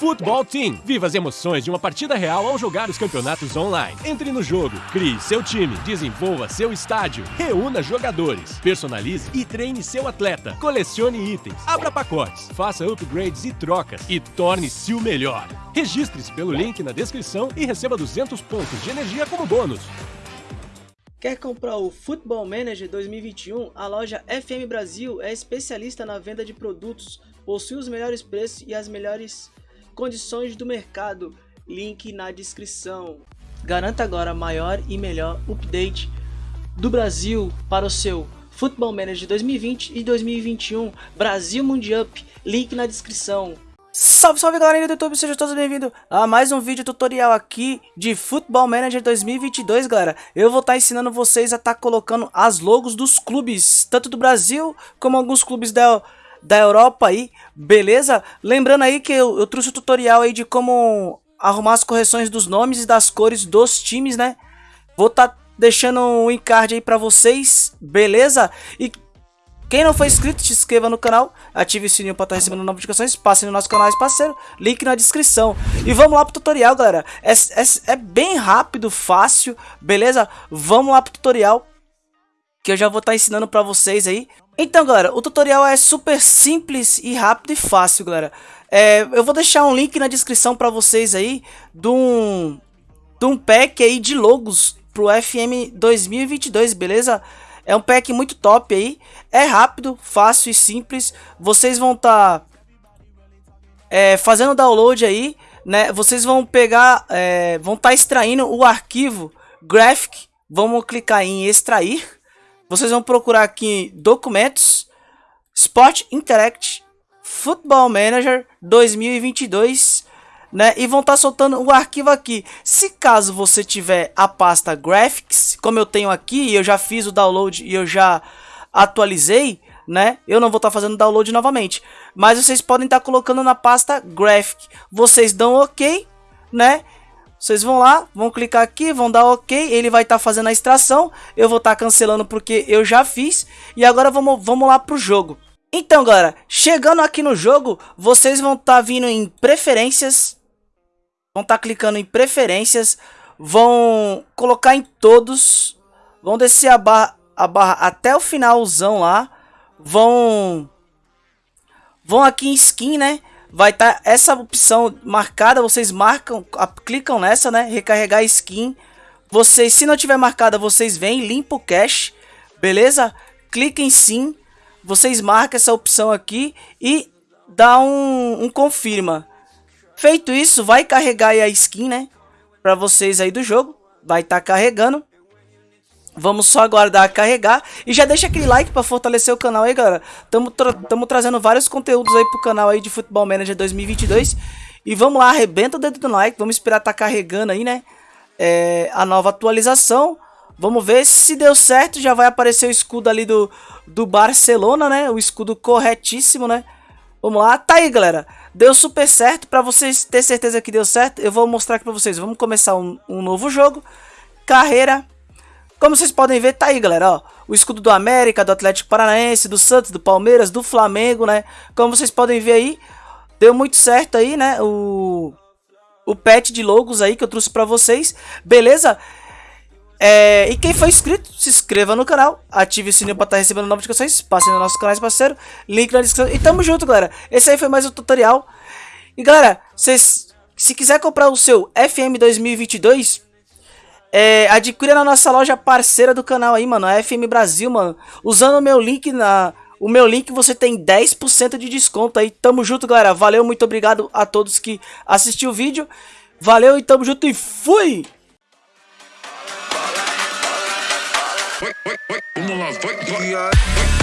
Futebol Team. Viva as emoções de uma partida real ao jogar os campeonatos online. Entre no jogo, crie seu time, desenvolva seu estádio, reúna jogadores, personalize e treine seu atleta, colecione itens, abra pacotes, faça upgrades e trocas e torne-se o melhor. Registre-se pelo link na descrição e receba 200 pontos de energia como bônus. Quer comprar o Football Manager 2021? A loja FM Brasil é especialista na venda de produtos, possui os melhores preços e as melhores condições do mercado. Link na descrição. Garanta agora maior e melhor update do Brasil para o seu Football Manager 2020 e 2021 Brasil Mundial. Link na descrição. Salve, salve galerinha do YouTube, sejam todos bem-vindos a mais um vídeo tutorial aqui de Football Manager 2022, galera. Eu vou estar tá ensinando vocês a estar tá colocando as logos dos clubes, tanto do Brasil como alguns clubes da, da Europa aí, beleza? Lembrando aí que eu, eu trouxe o um tutorial aí de como arrumar as correções dos nomes e das cores dos times, né? Vou estar tá deixando um encard aí pra vocês, beleza? E quem não for inscrito, se inscreva no canal, ative o sininho para estar recebendo novas notificações, passe no nosso canal parceiro, link na descrição. E vamos lá pro tutorial, galera. É, é, é bem rápido, fácil, beleza? Vamos lá pro tutorial, que eu já vou estar ensinando para vocês aí. Então, galera, o tutorial é super simples e rápido e fácil, galera. É, eu vou deixar um link na descrição para vocês aí de um, de um pack aí de logos pro FM 2022, beleza? É um pack muito top aí. É rápido, fácil e simples. Vocês vão estar tá, é, fazendo download aí, né? Vocês vão pegar, é, vão estar tá extraindo o arquivo graphic. Vamos clicar em extrair. Vocês vão procurar aqui documentos, Sport Interact, Football Manager 2022 né? E vão estar tá soltando o arquivo aqui. Se caso você tiver a pasta Graphics, como eu tenho aqui, eu já fiz o download e eu já atualizei, né? Eu não vou estar tá fazendo download novamente. Mas vocês podem estar tá colocando na pasta Graphic. Vocês dão OK, né? Vocês vão lá, vão clicar aqui, vão dar OK, ele vai estar tá fazendo a extração. Eu vou estar tá cancelando porque eu já fiz. E agora vamos, vamos lá pro jogo. Então, galera, chegando aqui no jogo, vocês vão estar tá vindo em preferências, vão estar tá clicando em preferências, vão colocar em todos, vão descer a barra, a barra até o finalzão lá, vão vão aqui em skin, né? Vai estar tá essa opção marcada, vocês marcam, clicam nessa, né? Recarregar skin. Vocês, se não tiver marcada, vocês vêm, limpa o cache, beleza? Clica em sim, vocês marcam essa opção aqui e dá um, um confirma. Feito isso, vai carregar a skin, né? Pra vocês aí do jogo. Vai estar tá carregando. Vamos só aguardar carregar. E já deixa aquele like pra fortalecer o canal aí, galera. Tamo, tra tamo trazendo vários conteúdos aí pro canal aí de Futebol Manager 2022. E vamos lá, arrebenta o dedo do like. Vamos esperar tá carregando aí, né? É, a nova atualização. Vamos ver se deu certo. Já vai aparecer o escudo ali do, do Barcelona, né? O escudo corretíssimo, né? Vamos lá. Tá aí, galera. Deu super certo. Para vocês ter certeza que deu certo, eu vou mostrar aqui para vocês. Vamos começar um, um, novo jogo. Carreira. Como vocês podem ver, tá aí, galera. Ó, o escudo do América, do Atlético Paranaense, do Santos, do Palmeiras, do Flamengo, né? Como vocês podem ver aí, deu muito certo aí, né? O, o patch de logos aí que eu trouxe para vocês. Beleza? É, e quem for inscrito, se inscreva no canal, ative o sininho para estar tá recebendo notificações, passe no nosso canal parceiro, link na descrição. E tamo junto, galera. Esse aí foi mais um tutorial. E galera, vocês, se quiser comprar o seu FM 2022, é, adquira na nossa loja parceira do canal aí, mano, a FM Brasil, mano. Usando o meu link na... O meu link você tem 10% de desconto aí. Tamo junto, galera. Valeu, muito obrigado a todos que assistiu o vídeo. Valeu e tamo junto e fui! Vamos lá, vai, vai.